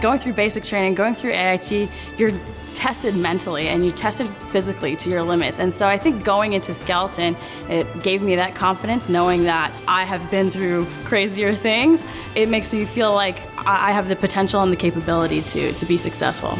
going through basic training, going through AIT, you're tested mentally and you tested physically to your limits. And so I think going into skeleton, it gave me that confidence knowing that I have been through crazier things. It makes me feel like I have the potential and the capability to, to be successful.